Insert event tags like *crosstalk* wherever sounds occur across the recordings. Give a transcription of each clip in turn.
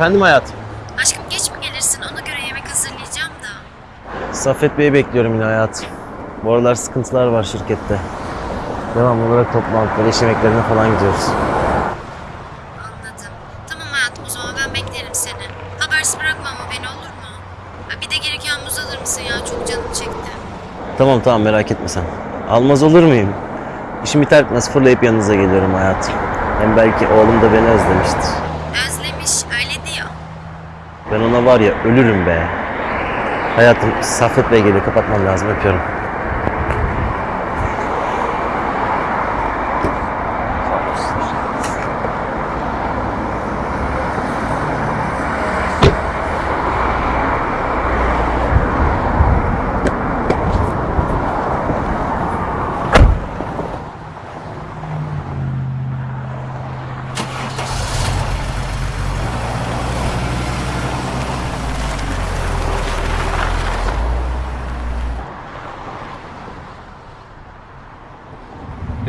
Efendim hayatım. Aşkım geç mi gelirsin? Ona göre yemek hazırlayacağım da. Saffet Bey'i bekliyorum yine hayatım. Bu aralar sıkıntılar var şirkette. Devamlı olarak toplantılara, iş yemeklerine falan gidiyoruz. Anladım. Tamam hayatım o zaman ben beklerim seni. Habersiz bırakma ama beni olur mu? Bir de gereken muz alır mısın ya? Çok canım çekti. Tamam tamam merak etme sen. Almaz olur muyum? İşim biter bitmez fırlayıp yanınıza geliyorum hayatım. Hem belki oğlum da beni özlemiştir. Özlemiş öyle diyor. Ben ona var ya ölürüm be. Hayatım Saffet Bey geliyor kapatmam lazım öpüyorum.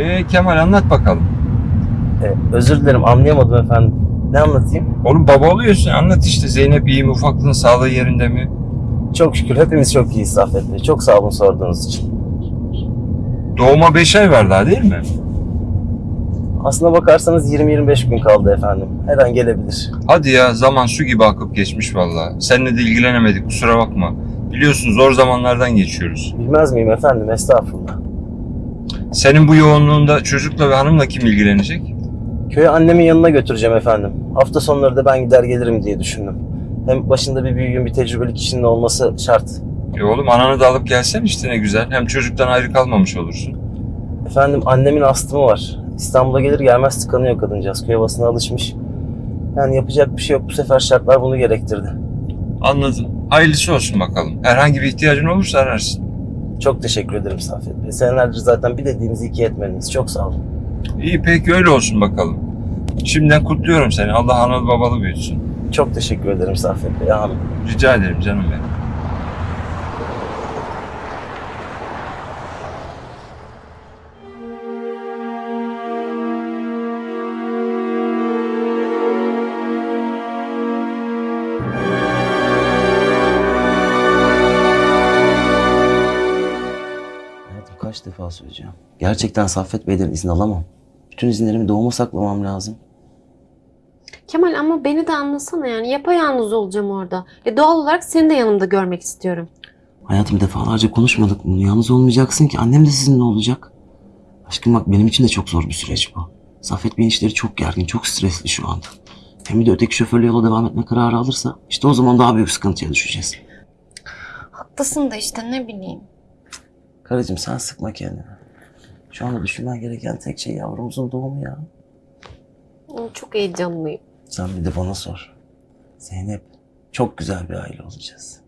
Ee, Kemal anlat bakalım. Ee, özür dilerim anlayamadım efendim. Ne anlatayım? Oğlum baba oluyorsun anlat işte Zeynep iyi mi ufaklığın sağlığı yerinde mi? Çok şükür hepimiz çok iyiyiz Saffet Bey. Çok sağ olun sorduğunuz için. Doğuma 5 ay var daha değil mi? Aslına bakarsanız 20-25 gün kaldı efendim. Her an gelebilir. Hadi ya zaman su gibi akıp geçmiş vallahi. Seninle de ilgilenemedik kusura bakma. Biliyorsun zor zamanlardan geçiyoruz. Bilmez miyim efendim? Estağfurullah. Senin bu yoğunluğunda çocukla ve hanımla kim ilgilenecek? Köye annemin yanına götüreceğim efendim. Hafta sonları da ben gider gelirim diye düşündüm. Hem başında bir büyüğün, bir tecrübeli kişinin olması şart. E oğlum ananı da alıp gelsen işte ne güzel. Hem çocuktan ayrı kalmamış olursun. Efendim annemin astımı var. İstanbul'a gelir gelmez tıkanıyor kadıncağız. Köy havasına alışmış. Yani yapacak bir şey yok. Bu sefer şartlar bunu gerektirdi. Anladım. Hayırlısı olsun bakalım. Herhangi bir ihtiyacın olursa ararsın. Çok teşekkür ederim Saffet Bey. Senelerdir zaten bir dediğimizi iki etmediniz. Çok sağ olun. İyi peki öyle olsun bakalım. Şimdiden kutluyorum seni. Allah analı babalı büyütsün. Çok teşekkür ederim Saffet Bey. Amin. Rica ederim canım benim. Gerçekten Saffet Bey'den izin alamam. Bütün izinlerimi doğuma saklamam lazım. Kemal ama beni de anlasana yani yapayalnız olacağım orada. E doğal olarak seni de yanımda görmek istiyorum. Hayatım defalarca konuşmadık bunu. Yalnız olmayacaksın ki. Annem de sizinle olacak. Aşkım bak benim için de çok zor bir süreç bu. Saffet Bey'in işleri çok gergin, çok stresli şu anda. Hem bir de öteki şoförle yola devam etme kararı alırsa işte o zaman daha büyük sıkıntıya düşeceğiz. Haklısın da işte ne bileyim. Karıcığım sen sıkma kendini. Şu anda düşünmen gereken tek şey yavrumuzun doğumu ya. Çok heyecanlıyım. Sen bir de bana sor. Zeynep, çok güzel bir aile olacağız.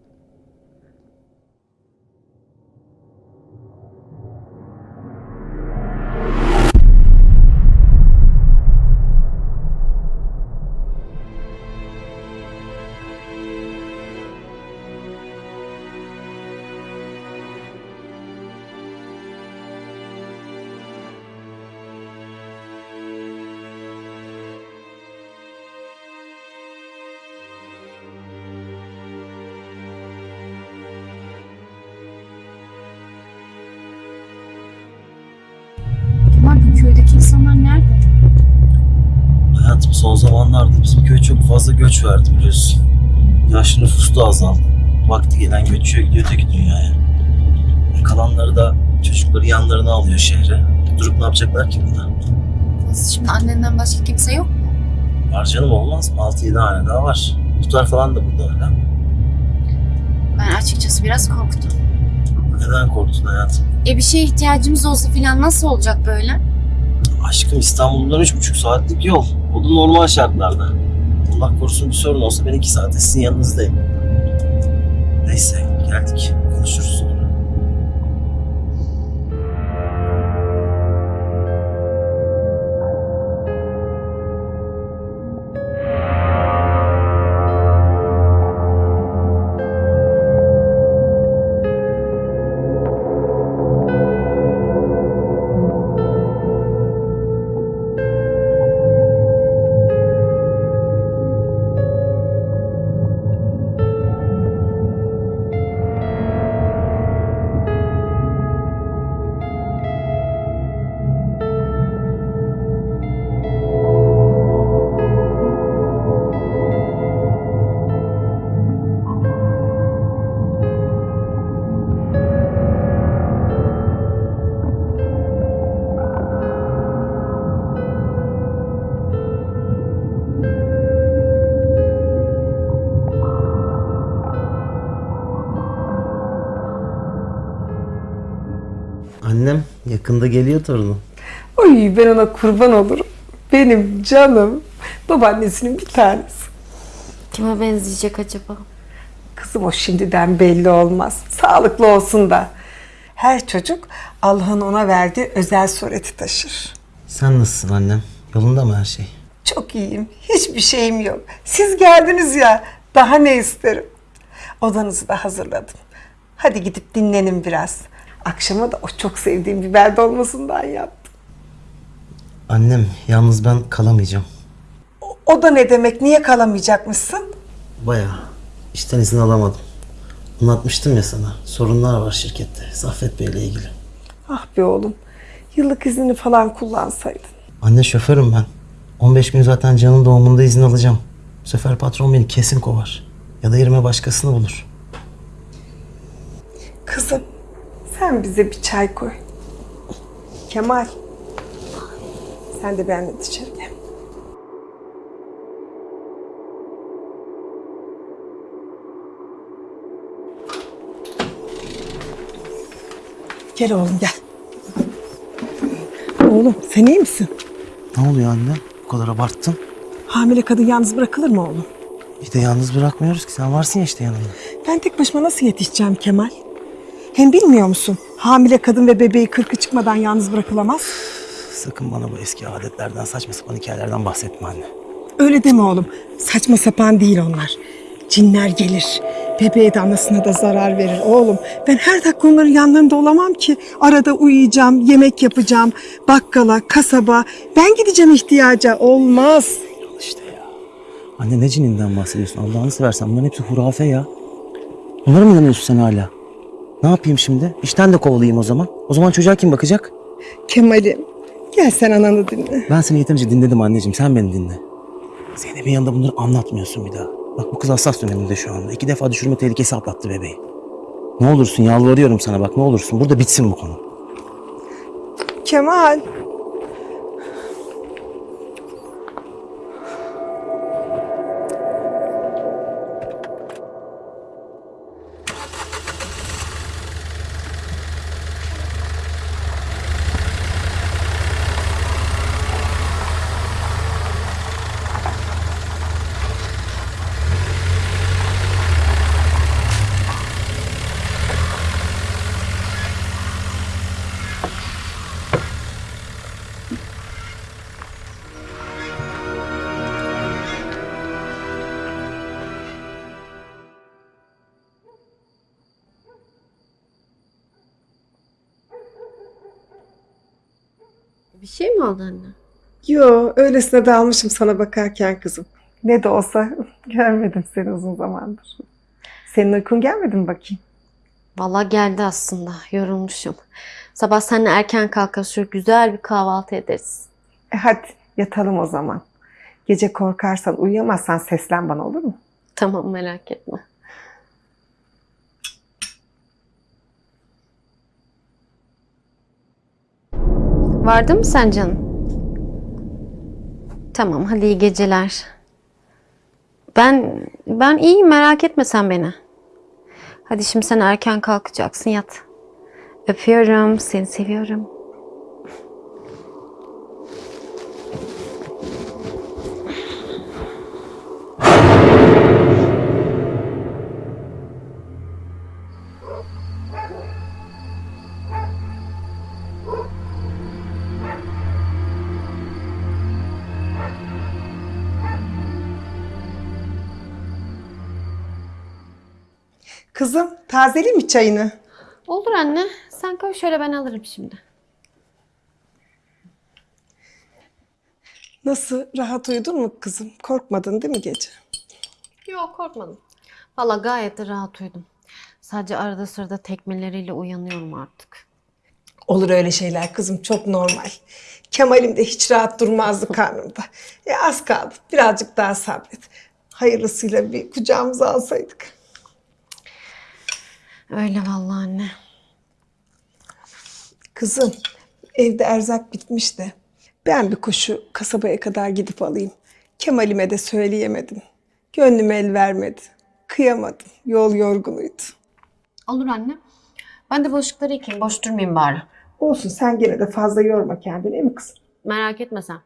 Fazla göç verdi biliyorsun. Yaşlı nüfus da azaldı. Vakti gelen göçüyor gidiyor öteki dünyaya. Kalanları da çocukları yanlarına alıyor şehre. Durup ne yapacaklar ki? Nasıl şimdi annenden başka kimse yok mu? Var canım olmaz mı? 6-7 hane daha var. Muhtar falan da burada öyle. Ben açıkçası biraz korktum. Neden korktun hayatım? E bir şeye ihtiyacımız olsa filan nasıl olacak böyle? Aşkım İstanbul'dan üç buçuk saatlik yol. O da normal şartlarda. Allah korusun bir sorun olsa ben iki saate sizin yanınızdayım. Neyse geldik. Konuşuruz yakında geliyor torunum. Oy ben ona kurban olurum. Benim canım. Babaannesinin bir tanesi. Kime benzeyecek acaba? Kızım o şimdiden belli olmaz. Sağlıklı olsun da. Her çocuk Allah'ın ona verdiği özel sureti taşır. Sen nasılsın annem? Yolunda mı her şey? Çok iyiyim. Hiçbir şeyim yok. Siz geldiniz ya. Daha ne isterim? Odanızı da hazırladım. Hadi gidip dinlenin biraz. Akşama da o çok sevdiğim biber dolmasından yaptım. Annem yalnız ben kalamayacağım. O da ne demek? Niye kalamayacakmışsın? Bayağı. İşten izin alamadım. Anlatmıştım ya sana. Sorunlar var şirkette. Saffet Bey'le ilgili. Ah be oğlum. Yıllık iznini falan kullansaydın. Anne şoförüm ben. 15 gün zaten Can'ın doğumunda izin alacağım. Bu sefer patron beni kesin kovar. Ya da yerime başkasını bulur. Kızım, sen bize bir çay koy. Kemal, sen de benimle dışarı gel. Gel oğlum gel. Oğlum sen iyi misin? Ne oluyor anne? Bu kadar abarttın. Hamile kadın yalnız bırakılır mı oğlum? Bir de yalnız bırakmıyoruz ki. Sen varsın ya işte yanımda. Ben tek başıma nasıl yetişeceğim Kemal? Hem bilmiyor musun? Hamile kadın ve bebeği kırkı çıkmadan yalnız bırakılamaz. Sakın bana bu eski adetlerden, saçma sapan hikayelerden bahsetme anne. Öyle deme oğlum. Saçma sapan değil onlar. Cinler gelir. Bebeğe de anasına da zarar verir oğlum. Ben her dakika onların yanlarında olamam ki. Arada uyuyacağım, yemek yapacağım. Bakkala, kasaba. Ben gideceğim ihtiyaca. Olmaz. Al işte ya. Anne ne cininden bahsediyorsun? Allah'ını seversen bunların hepsi hurafe ya. Bunlara mı inanıyorsun sen hala? Ne yapayım şimdi? İşten de kovalayayım o zaman. O zaman çocuğa kim bakacak? Kemal'im gel sen ananı dinle. Ben seni yeterince dinledim anneciğim. Sen beni dinle. Zeynep'in yanında bunları anlatmıyorsun bir daha. Bak bu kız hassas döneminde şu anda. İki defa düşürme tehlikesi atlattı bebeği. Ne olursun yalvarıyorum sana bak ne olursun. Burada bitsin bu konu. Kemal. Şey mi oldu anne? Yo öylesine dalmışım sana bakarken kızım. Ne de olsa *laughs* görmedim seni uzun zamandır. Senin uykun gelmedi mi bakayım? Vallahi geldi aslında. Yorulmuşum. Sabah seninle erken kalkar şöyle güzel bir kahvaltı ederiz. E hadi yatalım o zaman. Gece korkarsan uyuyamazsan seslen bana olur mu? Tamam merak etme. Vardı mı sen canım? Tamam hadi iyi geceler. Ben ben iyiyim merak etme sen beni. Hadi şimdi sen erken kalkacaksın yat. Öpüyorum seni seviyorum. Kızım tazeli mi çayını? Olur anne. Sen koy şöyle ben alırım şimdi. Nasıl rahat uyudun mu kızım? Korkmadın değil mi gece? Yok korkmadım. Valla gayet de rahat uyudum. Sadece arada sırada tekmeleriyle uyanıyorum artık. Olur öyle şeyler kızım çok normal. Kemal'im de hiç rahat durmazdı *laughs* karnımda. E az kaldı birazcık daha sabret. Hayırlısıyla bir kucağımıza alsaydık. Öyle vallahi anne. Kızım evde erzak bitmiş de ben bir koşu kasabaya kadar gidip alayım. Kemal'ime de söyleyemedim. Gönlüm el vermedi. Kıyamadım. Yol yorgunuydu. Olur anne. Ben de bulaşıkları yıkayayım. Boş durmayayım bari. Olsun sen gene de fazla yorma kendini değil mi kızım? Merak etme sen.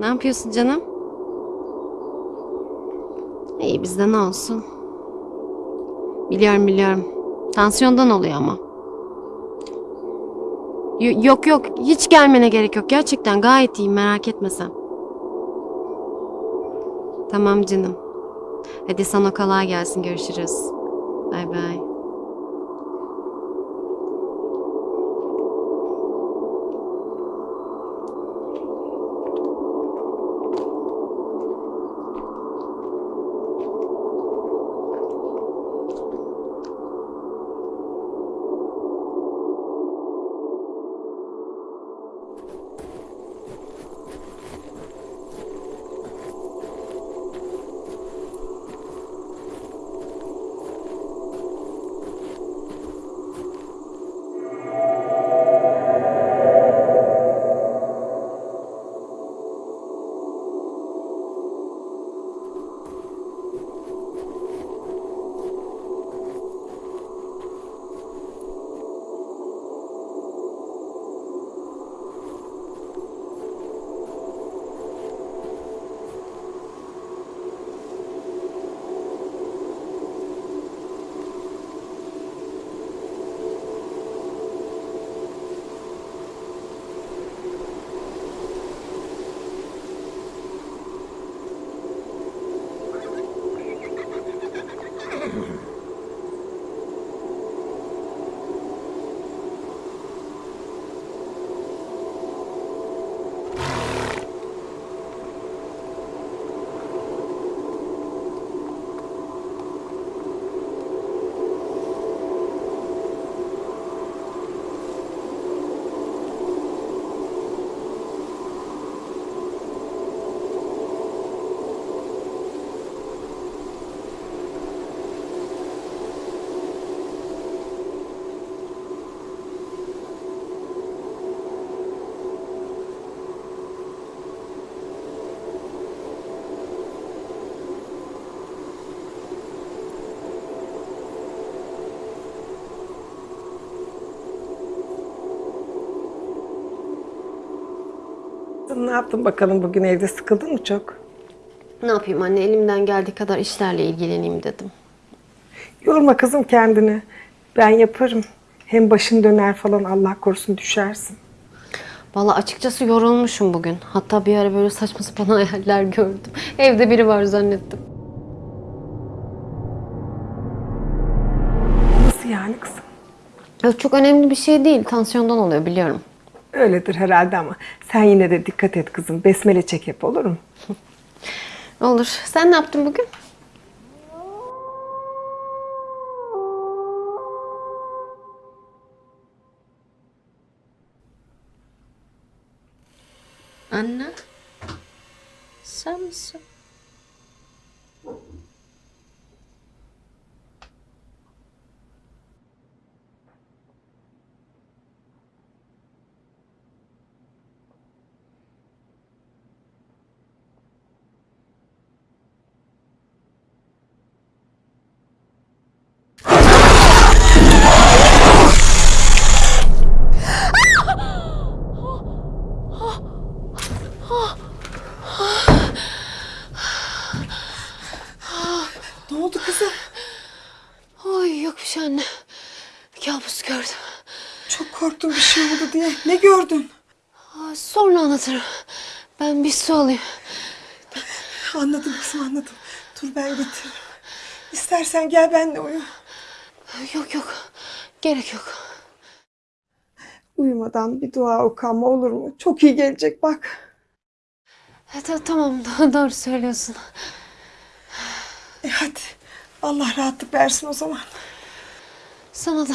ne yapıyorsun canım? İyi bizde ne olsun? Biliyorum biliyorum. Tansiyondan oluyor ama. Y- yok yok hiç gelmene gerek yok. Gerçekten gayet iyiyim merak etme sen. Tamam canım. Hadi sana kolay gelsin görüşürüz. Bay bay. Ne yaptın bakalım bugün evde sıkıldın mı çok? Ne yapayım anne elimden geldiği kadar işlerle ilgileneyim dedim. Yorma kızım kendini. Ben yaparım. Hem başın döner falan Allah korusun düşersin. Valla açıkçası yorulmuşum bugün. Hatta bir ara böyle saçma sapan *laughs* hayaller gördüm. Evde biri var zannettim. Nasıl yani kızım? Ya çok önemli bir şey değil. Tansiyondan oluyor biliyorum. Öyledir herhalde ama sen yine de dikkat et kızım. Besmele çek hep olur mu? *laughs* Olur. Sen ne yaptın bugün? Anne. Sen misin? Ne oldu kızım? Ay yok bir şey anne. Kabus gördüm. Çok korktum bir şey oldu diye. Ne gördün? Aa, Sonra anlatırım. Ben bir su alayım. Anladım kızım anladım. Dur ben getiririm. İstersen gel benimle uyu. Yok yok. Gerek yok. Uyumadan bir dua oku ama olur mu? Çok iyi gelecek bak. E, ta- tamam do- doğru söylüyorsun. E hadi. Allah rahatlık versin o zaman. Sana da.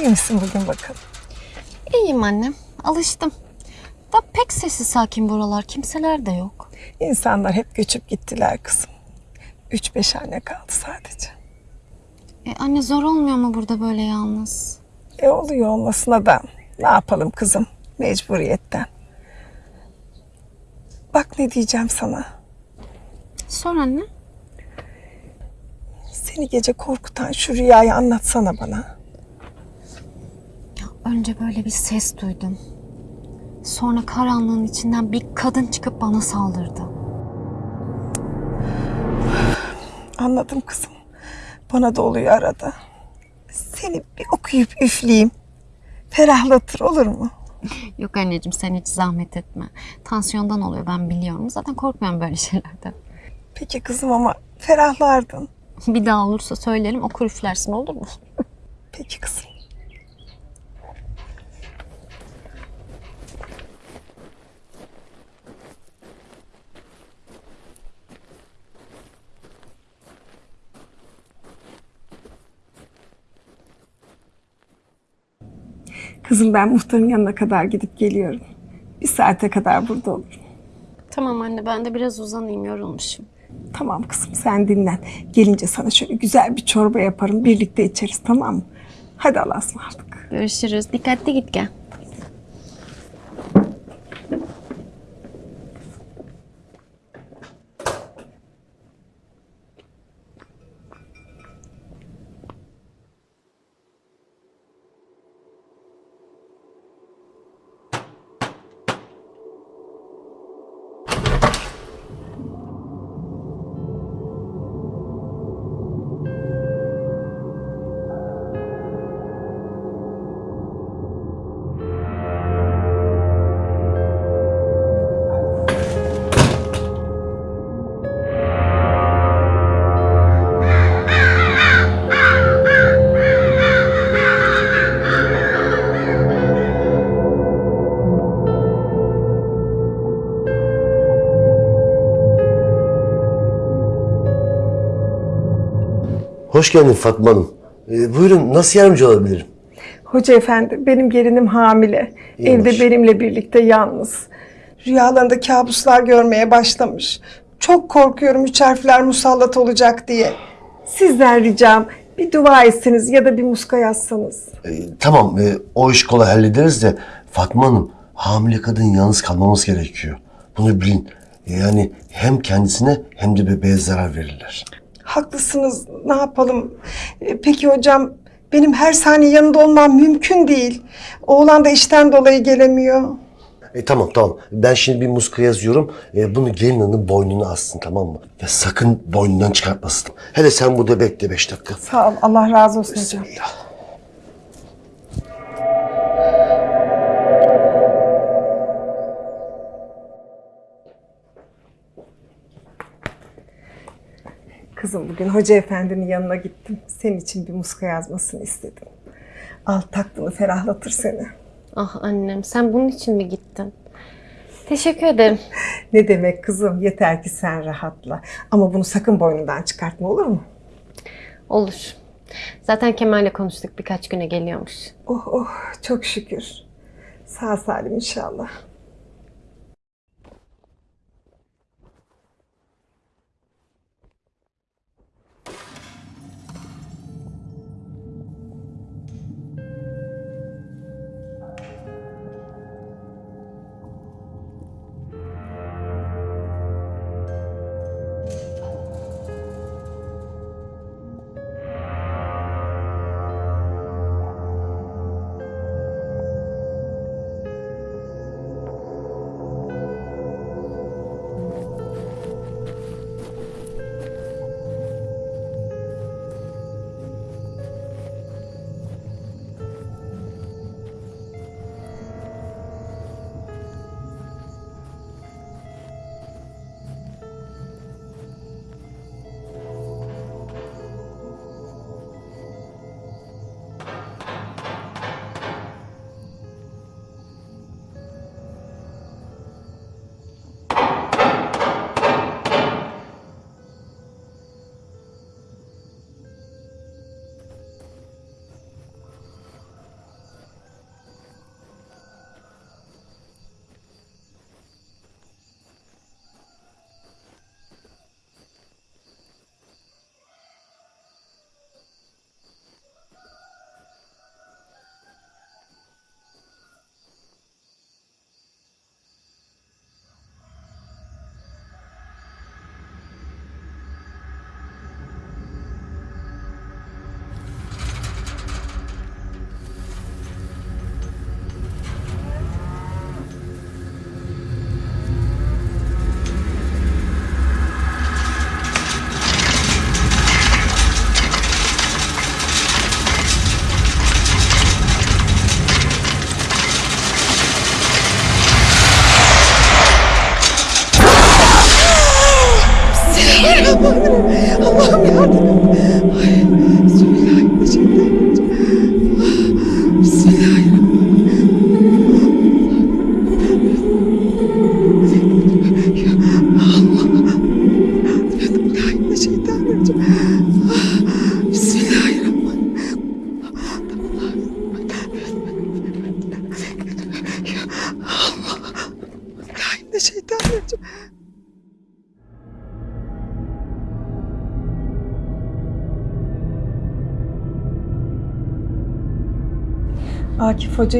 iyi misin bugün bakalım? İyiyim annem. Alıştım. Da pek sessiz sakin buralar. Kimseler de yok. İnsanlar hep göçüp gittiler kızım. Üç beş hane kaldı sadece. E, anne zor olmuyor mu burada böyle yalnız? E oluyor olmasına da ne yapalım kızım mecburiyetten. Bak ne diyeceğim sana. Sor anne. Seni gece korkutan şu rüyayı anlatsana bana. Önce böyle bir ses duydum. Sonra karanlığın içinden bir kadın çıkıp bana saldırdı. Anladım kızım. Bana da oluyor arada. Seni bir okuyup üfleyeyim. Ferahlatır olur mu? Yok anneciğim sen hiç zahmet etme. Tansiyondan oluyor ben biliyorum. Zaten korkmuyorum böyle şeylerden. Peki kızım ama ferahlardın. Bir daha olursa söylerim okur üflersin olur mu? Peki kızım. Kızım ben muhtarın yanına kadar gidip geliyorum. Bir saate kadar burada olurum. Tamam anne ben de biraz uzanayım yorulmuşum. Tamam kızım sen dinlen. Gelince sana şöyle güzel bir çorba yaparım. Birlikte içeriz tamam mı? Hadi Allah'a ısmarladık. Görüşürüz. Dikkatli git gel. Hoş geldin Fatma Hanım. Ee, buyurun nasıl yardımcı olabilirim? Hoca efendi benim gelinim hamile. İyiymiş. Evde benimle birlikte yalnız. Rüyalarında kabuslar görmeye başlamış. Çok korkuyorum üç harfler musallat olacak diye. Sizden ricam bir dua etseniz ya da bir muska yazsanız. Ee, tamam e, o iş kolay hallederiz de Fatma Hanım hamile kadın yalnız kalmamız gerekiyor. Bunu bilin. Yani hem kendisine hem de bebeğe zarar verirler. Haklısınız ne yapalım. E, Peki hocam benim her saniye yanında olmam mümkün değil. Oğlan da işten dolayı gelemiyor. E, tamam tamam. Ben şimdi bir muska yazıyorum. E, bunu gelin hanım boynuna assın tamam mı? Ve sakın boynundan çıkartmasın. Hele sen burada bekle beş dakika. Sağ ol Allah razı olsun hocam. Kızım bugün hoca efendinin yanına gittim. Senin için bir muska yazmasını istedim. Al taktığını ferahlatır seni. Ah annem sen bunun için mi gittin? Teşekkür ederim. *laughs* Ne demek kızım yeter ki sen rahatla. Ama bunu sakın boynundan çıkartma olur mu? Olur. Zaten Kemal'le konuştuk birkaç güne geliyormuş. Oh oh çok şükür. Sağ salim inşallah.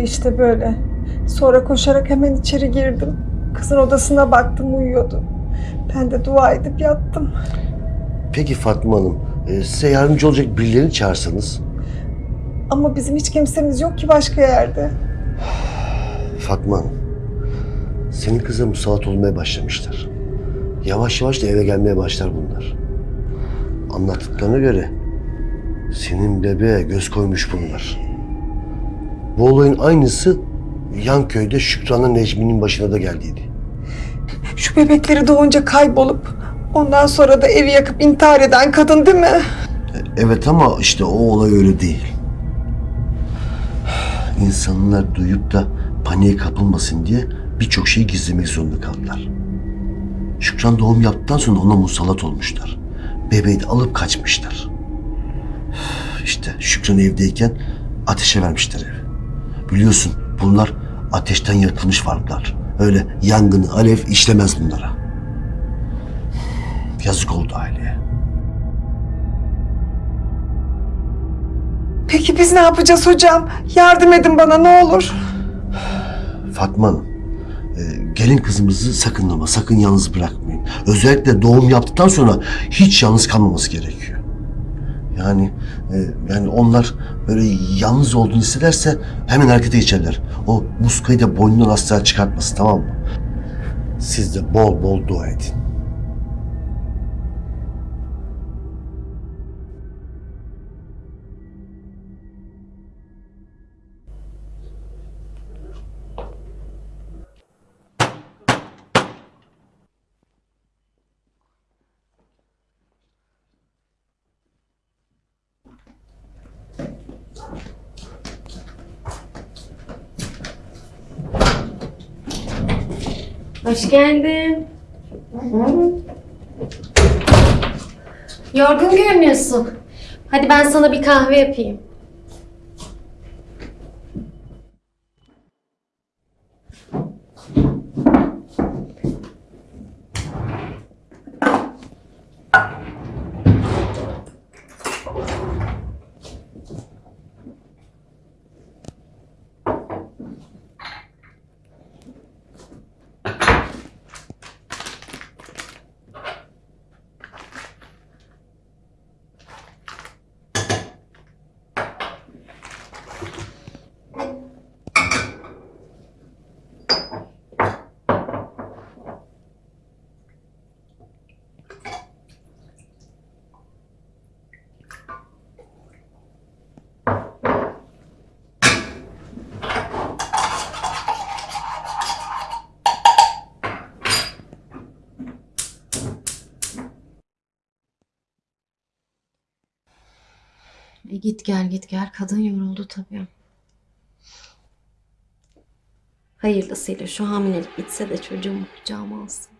Hoca işte böyle. Sonra koşarak hemen içeri girdim. Kızın odasına baktım uyuyordu. Ben de dua edip yattım. Peki Fatma Hanım e, size yardımcı olacak birilerini çağırsanız. Ama bizim hiç kimsemiz yok ki başka yerde. *sighs* Fatma Hanım senin kıza musallat olmaya başlamışlar. Yavaş yavaş da eve gelmeye başlar bunlar. Anlattıklarına göre senin bebeğe göz koymuş bunlar. Bu olayın aynısı yan köyde Şükran'la Necmi'nin başına da geldiydi. Şu bebekleri doğunca kaybolup ondan sonra da evi yakıp intihar eden kadın değil mi? Evet ama işte o olay öyle değil. İnsanlar duyup da paniğe kapılmasın diye birçok şeyi gizlemek zorunda kaldılar. Şükran doğum yaptıktan sonra ona musallat olmuşlar. Bebeği de alıp kaçmışlar. İşte Şükran evdeyken ateşe vermişler evi. Biliyorsun bunlar ateşten yaratılmış varlıklar. Öyle yangını, alev işlemez bunlara. Yazık oldu aileye. Peki biz ne yapacağız hocam? Yardım edin bana ne olur. Fatma Hanım, e, gelin kızımızı sakın ama sakın yalnız bırakmayın. Özellikle doğum yaptıktan sonra hiç yalnız kalmaması gerekiyor. Yani e, yani onlar böyle yalnız olduğunu hissederse hemen harekete geçerler. O muskayı da boynundan asla çıkartmasın tamam mı? Siz de bol bol dua edin. Hoş geldin. Yorgun görünüyorsun. Hadi ben sana bir kahve yapayım. E git gel git gel. Kadın yoruldu tabii. Hayırlısıyla şu hamilelik bitse de çocuğumu kucağıma alsın.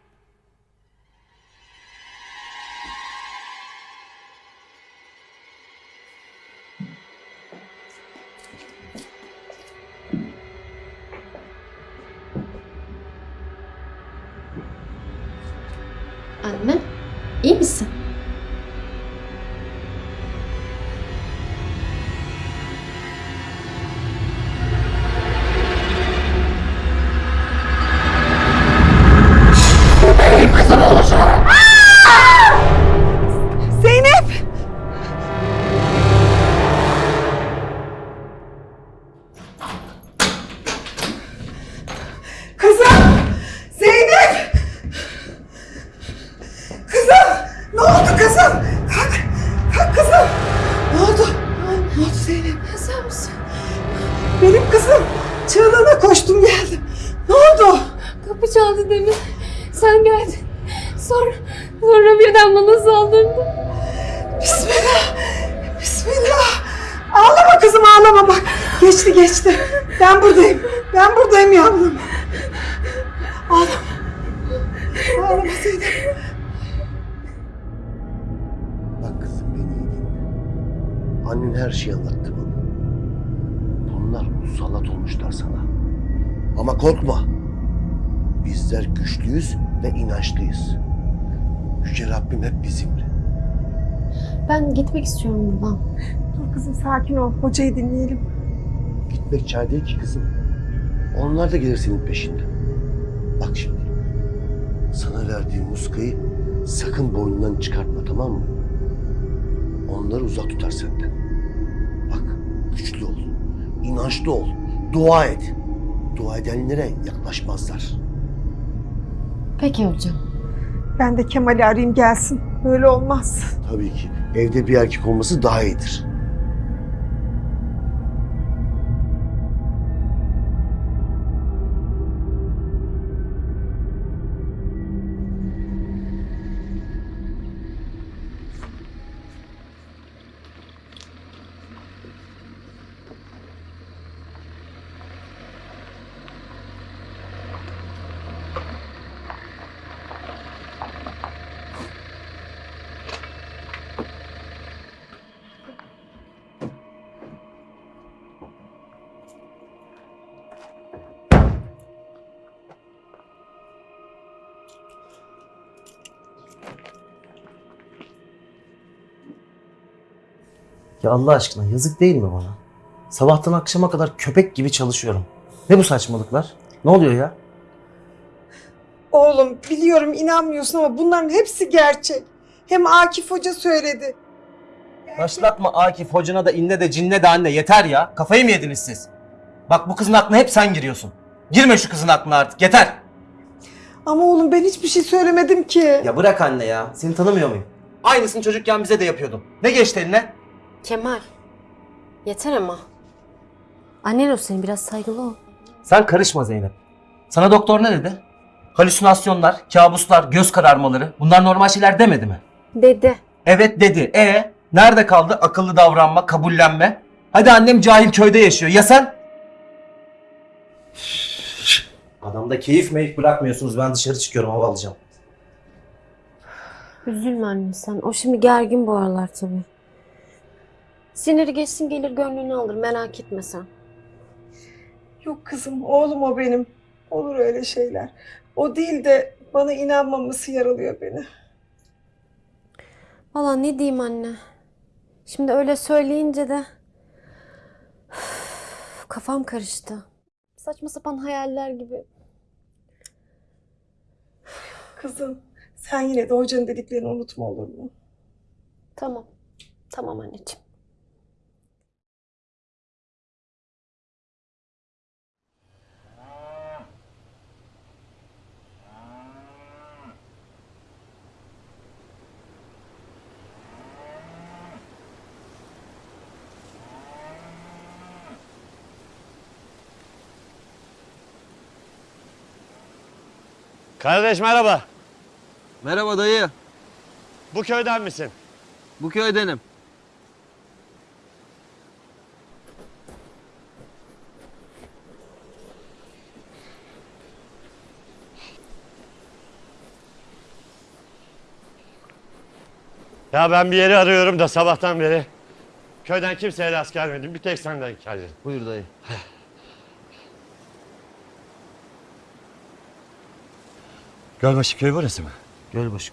Ben gitmek istiyorum buradan. Dur kızım sakin ol. Hocayı dinleyelim. Gitmek çare değil ki kızım. Onlar da gelir senin peşinden. Bak şimdi. Sana verdiğim muskayı sakın boynundan çıkartma tamam mı? Onları uzak tutar senden. Bak güçlü ol. inançlı ol. Dua et. Dua edenlere yaklaşmazlar. Peki hocam. Ben de Kemal'i arayayım gelsin. Böyle olmaz. Tabii ki evde bir erkek olması daha iyidir. Ya Allah aşkına yazık değil mi bana? Sabahtan akşama kadar köpek gibi çalışıyorum. Ne bu saçmalıklar? Ne oluyor ya? Oğlum biliyorum inanmıyorsun ama bunların hepsi gerçek. Hem Akif Hoca söyledi. Başlatma Akif hocana da inne de cinne de anne yeter ya. Kafayı mı yediniz siz? Bak bu kızın aklına hep sen giriyorsun. Girme şu kızın aklına artık yeter. Ama oğlum ben hiçbir şey söylemedim ki. Ya bırak anne ya. Seni tanımıyor muyum? Aynısını çocukken bize de yapıyordun. Ne geçti eline? Kemal. Yeter ama. Annen o senin biraz saygılı ol. Sen karışma Zeynep. Sana doktor ne dedi? Halüsinasyonlar, kabuslar, göz kararmaları bunlar normal şeyler demedi mi? Dedi. Evet dedi. E nerede kaldı akıllı davranma, kabullenme? Hadi annem cahil köyde yaşıyor. Ya sen? Adamda keyif meyif bırakmıyorsunuz. Ben dışarı çıkıyorum hava alacağım. Üzülme anne sen. O şimdi gergin bu aralar tabii. Siniri geçsin gelir gönlünü alır merak etme sen. Yok kızım oğlum o benim. Olur öyle şeyler. O değil de bana inanmaması yaralıyor beni. Valla ne diyeyim anne. Şimdi öyle söyleyince de Üf, kafam karıştı. Saçma sapan hayaller gibi. Kızım sen yine de hocanın dediklerini unutma olur mu? Tamam. Tamam anneciğim. Kardeş merhaba. Merhaba dayı. Bu köyden misin? Bu köydenim. Ya ben bir yeri arıyorum da sabahtan beri. Köyden kimseye rast gelmedim. Bir tek senden geldim. Buyur dayı. Gölbaşı köyü burası mı? Gölbaşı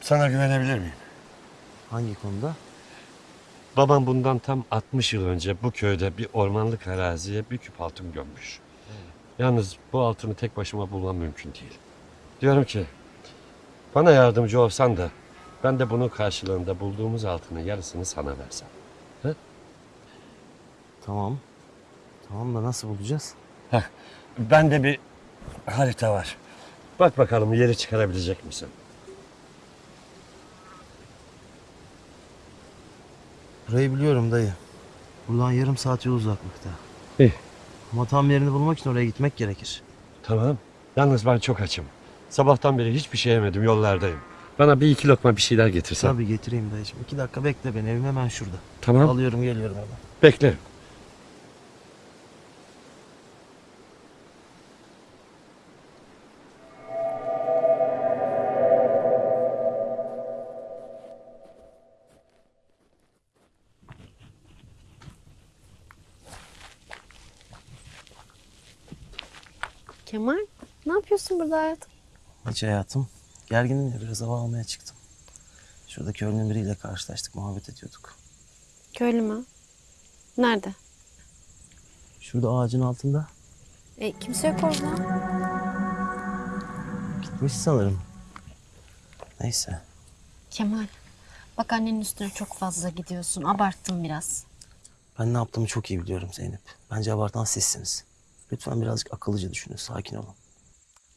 Sana güvenebilir miyim? Hangi konuda? Babam bundan tam 60 yıl önce bu köyde bir ormanlık araziye bir küp altın gömmüş. Yalnız bu altını tek başıma bulmam mümkün değil. Diyorum ki bana yardımcı olsan da ben de bunun karşılığında bulduğumuz altının yarısını sana versem. Tamam. Tamam da nasıl bulacağız? Bende bir harita var. Bak bakalım yeri çıkarabilecek misin? Burayı biliyorum dayı. Buradan yarım saat yol uzaklıkta. İyi. Ama tam yerini bulmak için oraya gitmek gerekir. Tamam. Yalnız ben çok açım. Sabahtan beri hiçbir şey yemedim yollardayım. Bana bir iki lokma bir şeyler getirsen. Tabii getireyim dayıcığım. İki dakika bekle beni. Evim hemen şurada. Tamam. Alıyorum geliyorum hemen. Beklerim. Yapıyorsun burada hayatım? Hiç hayatım. Gerginim ya biraz hava almaya çıktım. Şurada köylünün biriyle karşılaştık. Muhabbet ediyorduk. Köylü mü? Nerede? Şurada ağacın altında. E, kimse yok orada. Gitmiş sanırım. Neyse. Kemal bak annenin üstüne çok fazla gidiyorsun. Abarttın biraz. Ben ne yaptığımı çok iyi biliyorum Zeynep. Bence abartan sizsiniz. Lütfen birazcık akıllıca düşünün. Sakin olun.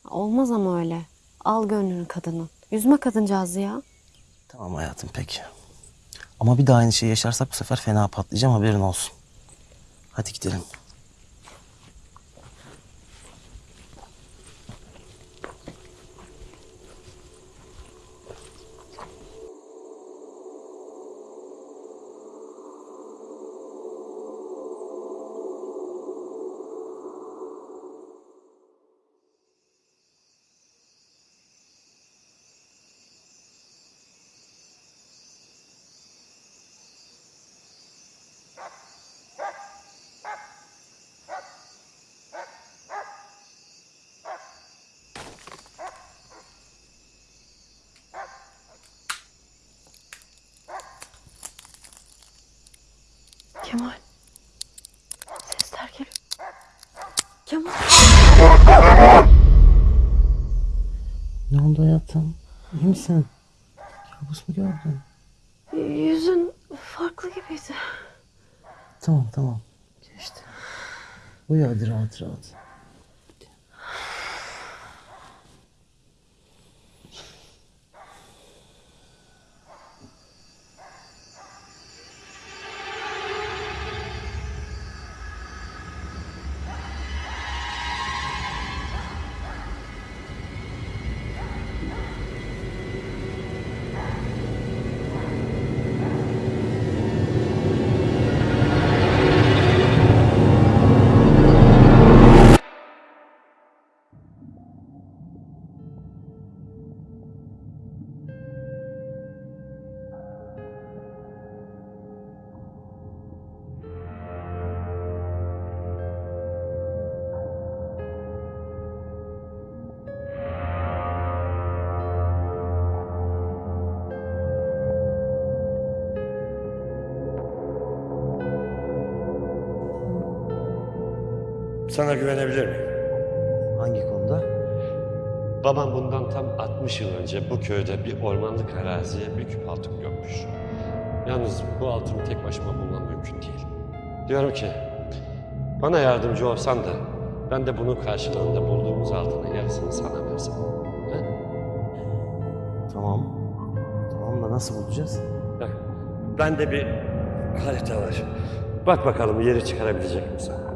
Olmaz ama öyle. Al gönlünü kadının. Üzme kadıncağızı ya. Tamam hayatım peki. Ama bir daha aynı şeyi yaşarsak bu sefer fena patlayacağım haberin olsun. Hadi gidelim. Kemal. Sesler geliyor. Kemal. Ne oldu hayatım? İyi misin? Kabus mu gördün? Yüzün farklı gibiydi. Tamam tamam. Geçti. Uyu hadi rahat rahat. Sana güvenebilir miyim? Hangi konuda? Babam bundan tam 60 yıl önce bu köyde bir ormanlık araziye bir küp altın gömmüş. Yalnız bu altını tek başıma bulmam mümkün değil. Diyorum ki bana yardımcı olsan da ben de bunun karşılığında bulduğumuz altının yarısını sana versem. He? Tamam. Tamam da nasıl bulacağız? Bak, bende bir harita var. Bak bakalım yeri çıkarabilecek misin?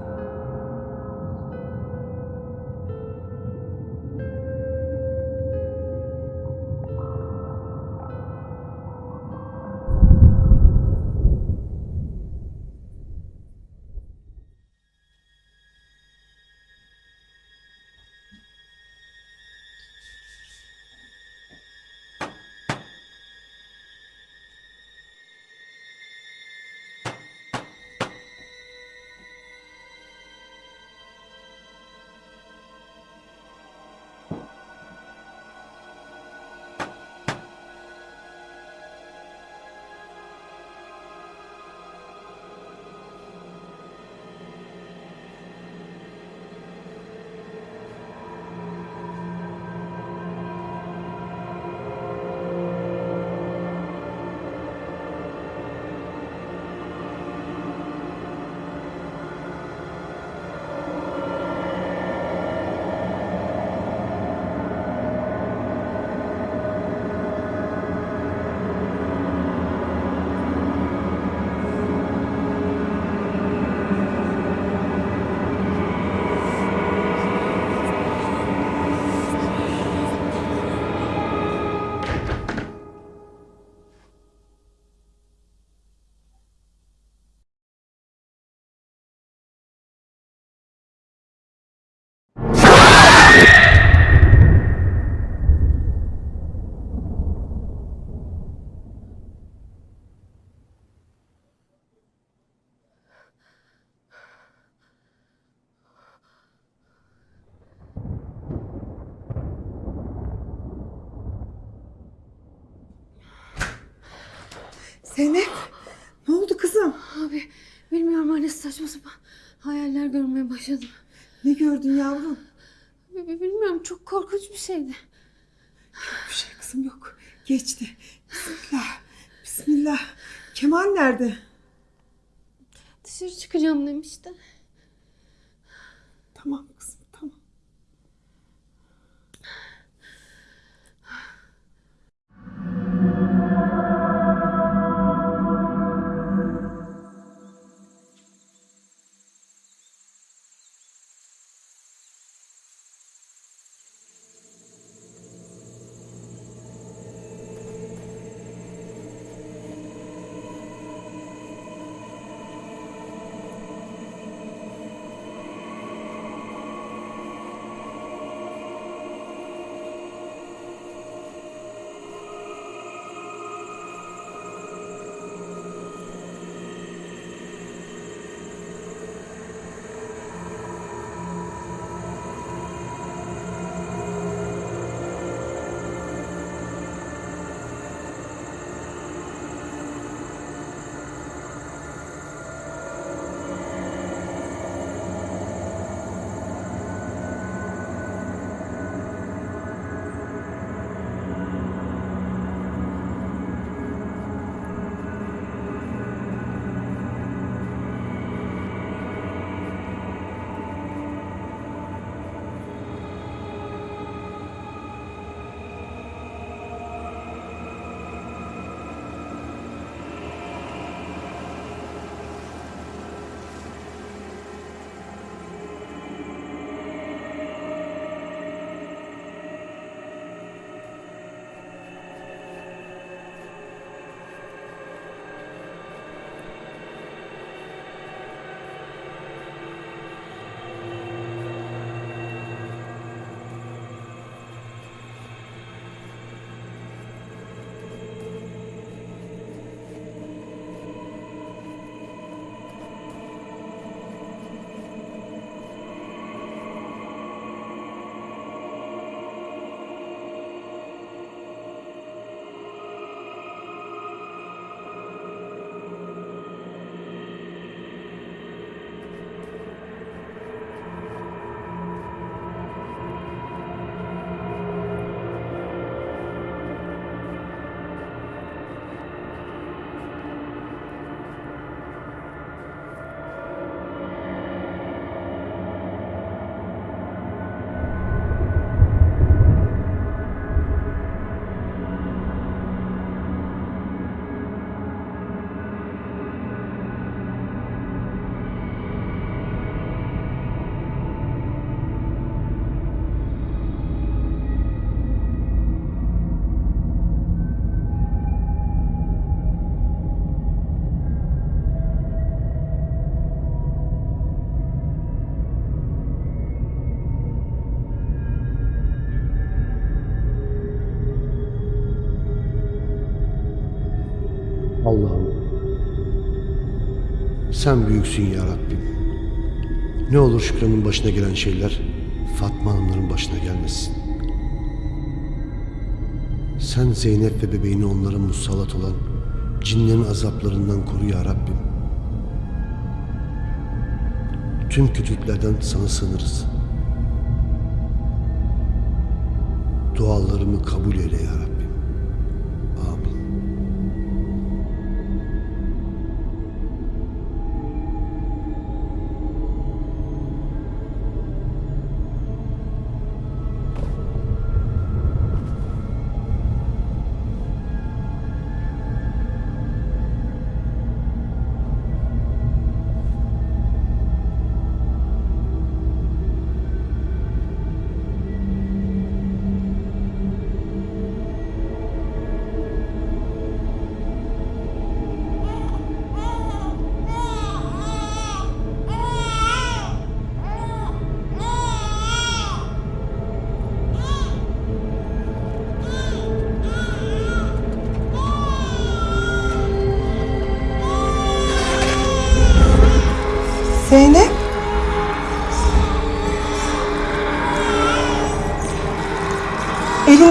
Zeynep ne oldu kızım? Abi bilmiyorum anne saçma sapan hayaller görmeye başladım. Ne gördün yavrum? Bilmiyorum çok korkunç bir şeydi. Bir şey kızım yok. Geçti. Bismillah. Bismillah. Kemal nerede? Dışarı çıkacağım demişti. Tamam kızım sen büyüksün ya Rabbim. Ne olur Şükran'ın başına gelen şeyler Fatma Hanımların başına gelmesin. Sen Zeynep ve bebeğini onlara musallat olan cinlerin azaplarından koru ya Rabbim. Tüm kötülüklerden sana sığınırız. Dualarımı kabul eyle ya Rabbim.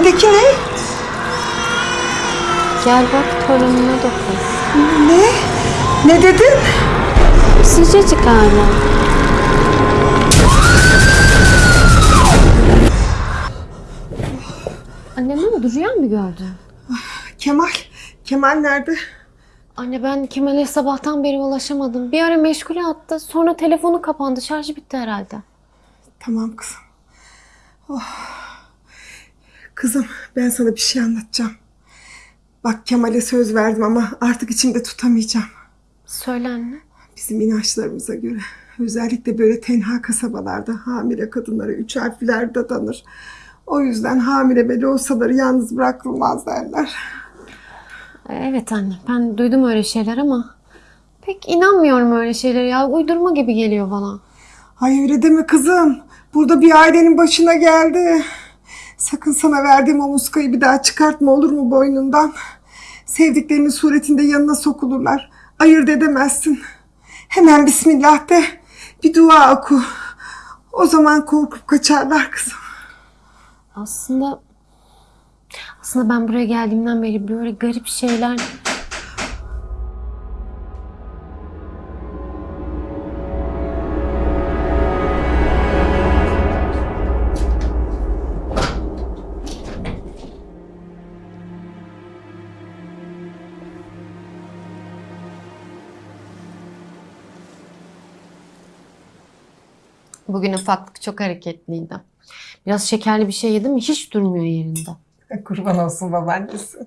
Elindeki ne? Gel bak torununa dokun. Ne? Ne dedin? Sıcacık hala. Anne ne oldu? Rüya mı gördün? Kemal. Kemal nerede? Anne ben Kemal'e sabahtan beri ulaşamadım. Bir ara meşgule attı. Sonra telefonu kapandı. Şarjı bitti herhalde. Tamam kızım. Oh. Kızım ben sana bir şey anlatacağım. Bak Kemal'e söz verdim ama artık içimde tutamayacağım. Söyle anne. Bizim inançlarımıza göre özellikle böyle tenha kasabalarda hamile kadınlara üç harfler dadanır. O yüzden hamile bile olsaları yalnız bırakılmaz derler. Evet anne. Ben duydum öyle şeyler ama pek inanmıyorum öyle şeylere ya. Uydurma gibi geliyor bana. Ay öyle deme kızım. Burada bir ailenin başına geldi. Sakın sana verdiğim o muskayı bir daha çıkartma olur mu boynundan? Sevdiklerinin suretinde yanına sokulurlar. Ayırt edemezsin. Hemen Bismillah de bir dua oku. O zaman korkup kaçarlar kızım. Aslında aslında ben buraya geldiğimden beri böyle garip şeyler Bugün ufaklık çok hareketliydi. Biraz şekerli bir şey yedim mi hiç durmuyor yerinde. *laughs* Kurban olsun babaannesi.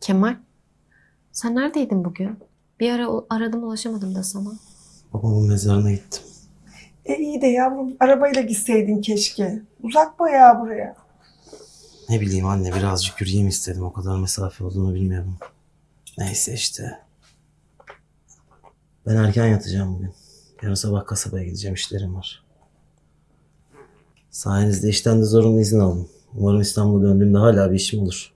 Kemal, sen neredeydin bugün? Bir ara aradım ulaşamadım da sana. Babamın mezarına gittim. E iyi de yavrum arabayla gitseydin keşke. Uzak bayağı buraya. Ne bileyim anne birazcık yürüyeyim istedim. O kadar mesafe olduğunu bilmiyorum. Neyse işte. Ben erken yatacağım bugün. Yarın sabah kasabaya gideceğim işlerim var. Sayenizde işten de zorunlu izin aldım. Umarım İstanbul'a döndüğümde hala bir işim olur.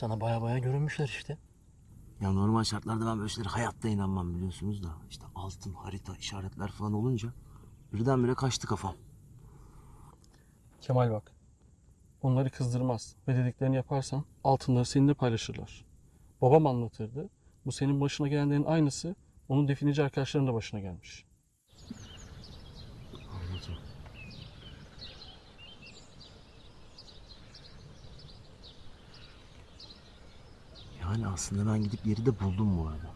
Sana baya baya görünmüşler işte. Ya normal şartlarda ben böyle şeylere hayatta inanmam biliyorsunuz da. işte altın, harita, işaretler falan olunca birdenbire kaçtı kafam. Kemal bak. Onları kızdırmaz ve dediklerini yaparsan altınları seninle paylaşırlar. Babam anlatırdı. Bu senin başına gelenlerin aynısı onun defineci arkadaşlarının da başına gelmiş. Anladım. Yani aslında ben gidip yeri de buldum bu arada.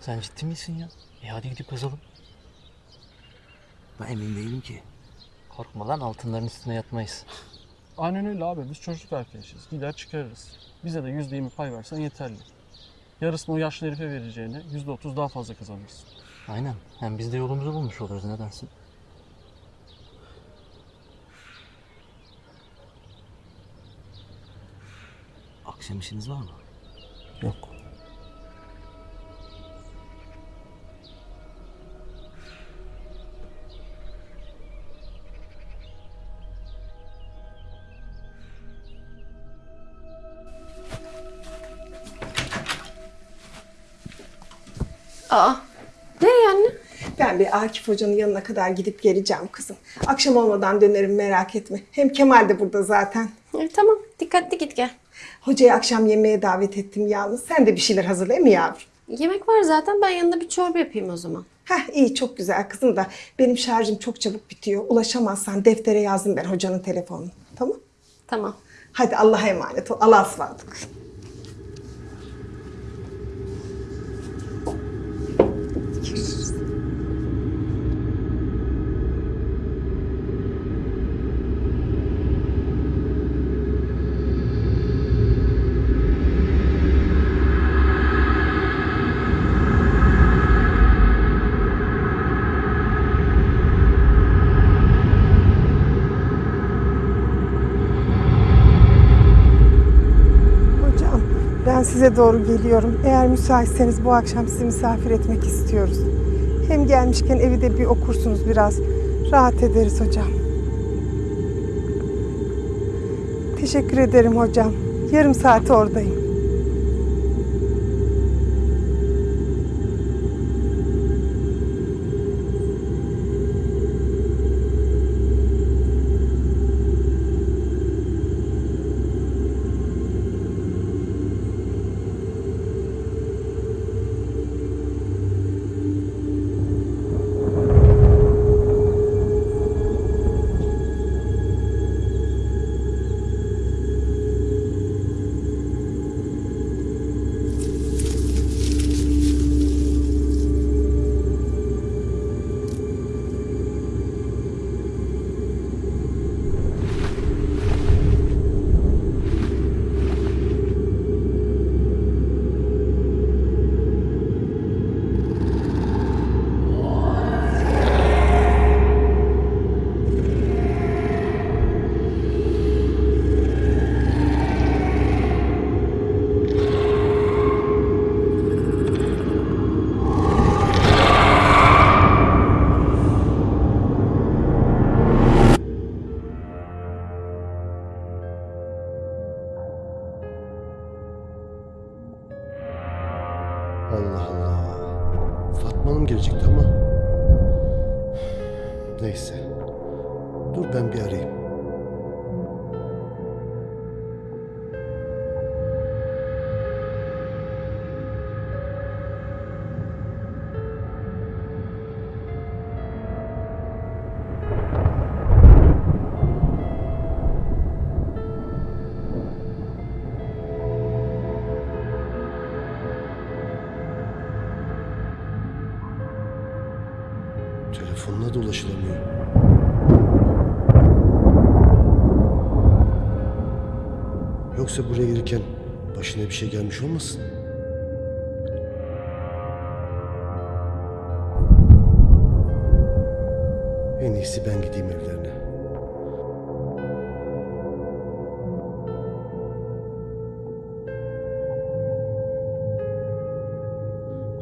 Sen ciddi misin ya? E hadi gidip kazalım. Ben emin değilim ki. Korkma lan altınların üstüne yatmayız. *laughs* Aynen öyle abi. Biz çocuk arkadaşız. Gider çıkarırız. Bize de yüzde yirmi pay versen yeterli. Yarısını o yaşlı herife vereceğine yüzde otuz daha fazla kazanırsın. Aynen. Hem biz de yolumuzu bulmuş oluruz ne dersin? Akşam işiniz var mı? Yok. Aa, nereye anne? Ben bir Akif Hoca'nın yanına kadar gidip geleceğim kızım. Akşam olmadan dönerim merak etme. Hem Kemal de burada zaten. E, tamam, dikkatli git gel. Hocayı akşam yemeğe davet ettim yalnız. Sen de bir şeyler hazırla mı yavrum? Yemek var zaten. Ben yanında bir çorba yapayım o zaman. Heh iyi çok güzel kızım da benim şarjım çok çabuk bitiyor. Ulaşamazsan deftere yazdım ben hocanın telefonunu. Tamam? Tamam. Hadi Allah'a emanet ol. Allah'a ısmarladık. Hocam ben size doğru geliyorum. Eğer müsaitseniz bu akşam sizi misafir etmek istiyoruz. Hem gelmişken evi de bir okursunuz biraz. Rahat ederiz hocam. Teşekkür ederim hocam. Yarım saate oradayım. Yoksa buraya gelirken başına bir şey gelmiş olmasın? En iyisi ben gideyim evlerine.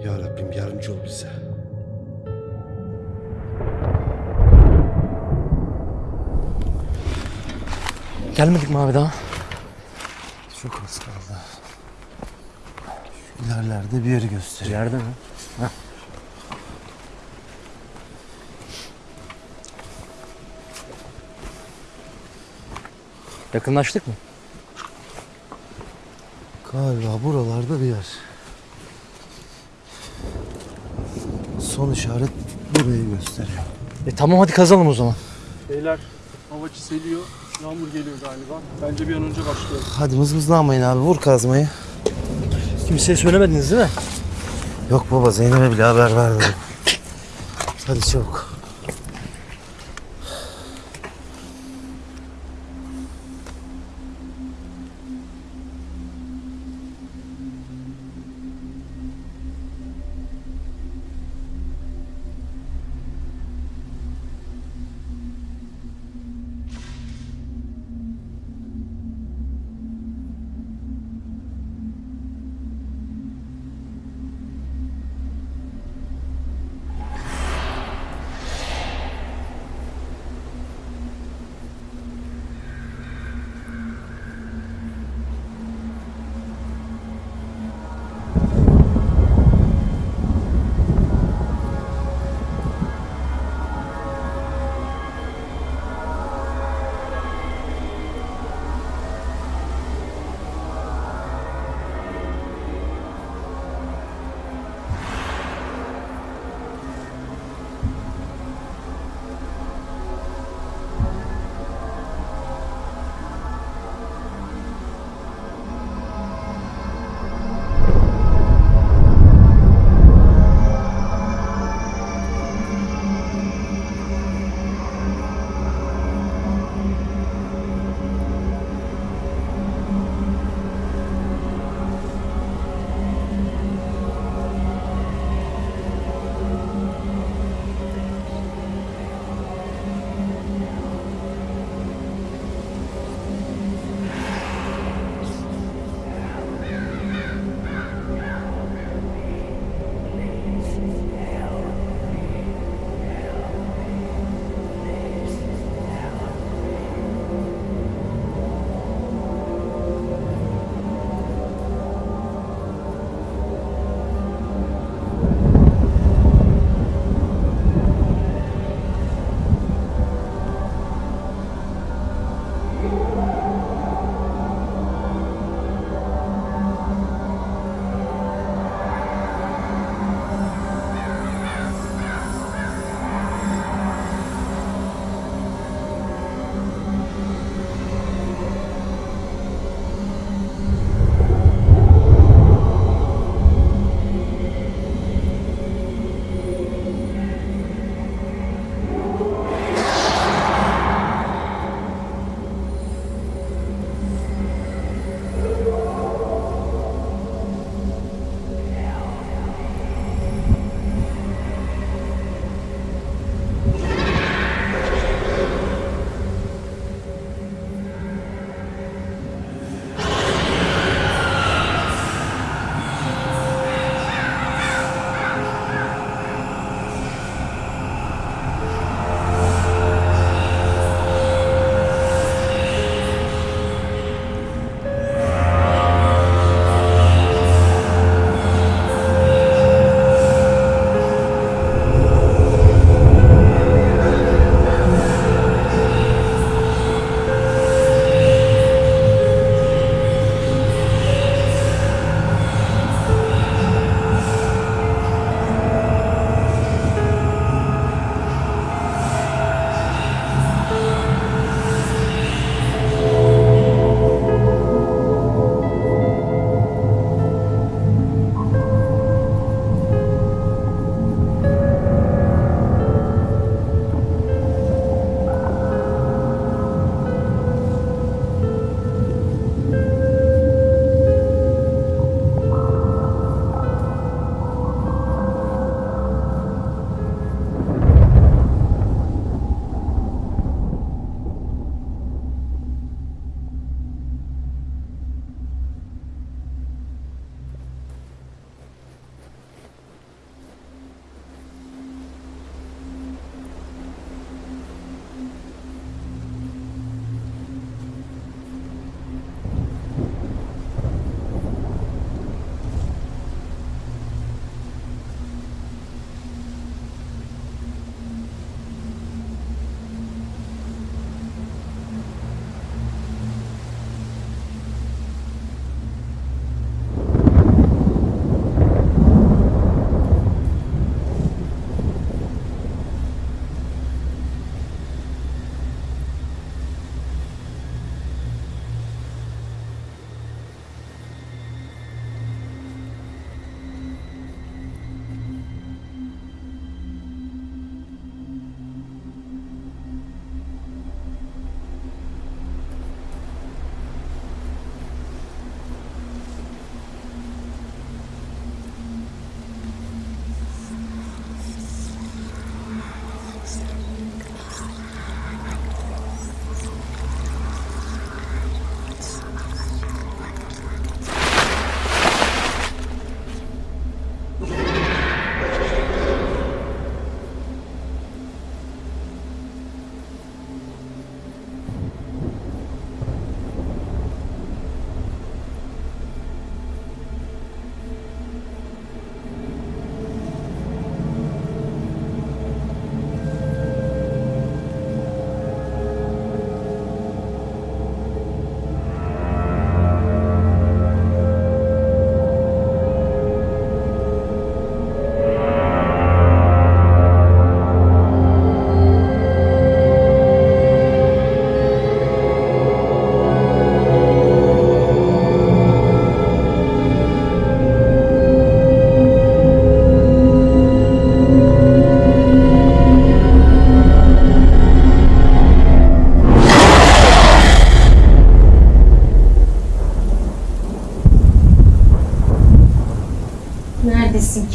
Ya Rabbim yardımcı ol bize. Gelmedik mi abi daha? Çok az kaldı. İlerlerde bir yeri gösteriyor. Yerde mi? Yakınlaştık mı? Galiba buralarda bir yer. Son işaret burayı gösteriyor. E tamam hadi kazalım o zaman. Beyler hava çiseliyor. Yağmur geliyor galiba. Bence bir an önce başlayalım. Hadi mızmızlanmayın abi vur kazmayı. Kimseye söylemediniz değil mi? Yok baba Zeynep'e bile haber vermedim. Hadi çabuk.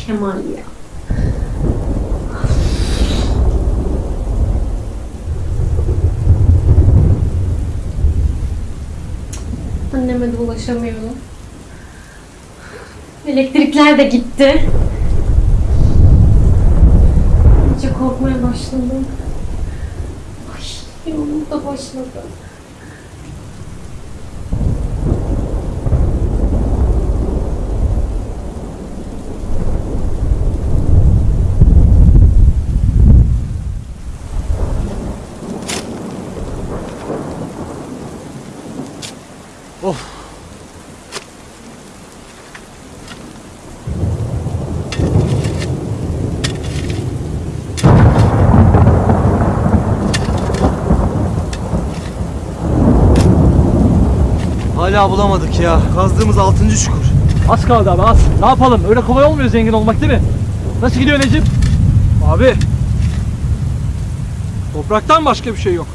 Kemal ya. Anneme de ulaşamıyorum. Elektrikler de gitti. İyice korkmaya başladım. Ay, yolum da başladı. Hala bulamadık ya. Kazdığımız 6. çukur. Az kaldı abi az. Ne yapalım? Öyle kolay olmuyor zengin olmak değil mi? Nasıl gidiyor Necip? Abi. Topraktan başka bir şey yok.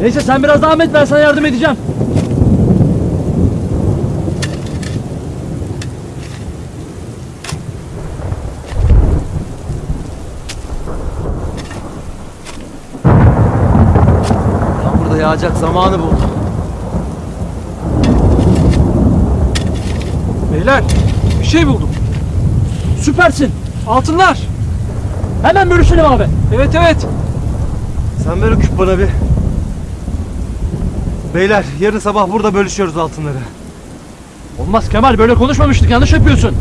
Neyse sen biraz devam et ben sana yardım edeceğim. Yağacak zamanı buldum. Beyler bir şey buldum. Süpersin. Altınlar. Hemen bölüşelim abi. Evet evet. Sen ver o küp bana bir. Beyler yarın sabah burada bölüşüyoruz altınları. Olmaz Kemal böyle konuşmamıştık yanlış yapıyorsun.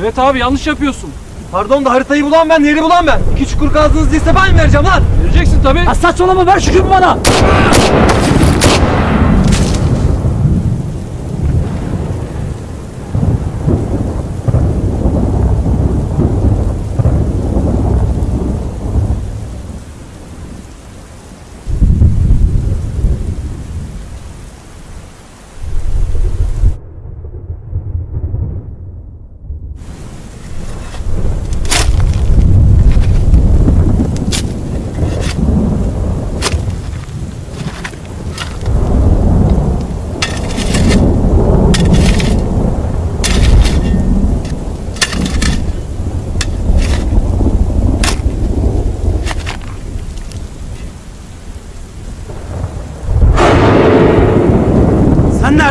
Evet abi yanlış yapıyorsun. Pardon da haritayı bulan ben, yeri bulan ben. İki çukur kazdınız değilse ben mi vereceğim lan? Vereceksin tabii. Ha saçmalama ver şu küpü bana.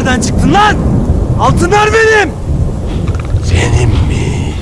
Sen çıktın lan? Altınlar benim. Senin mi?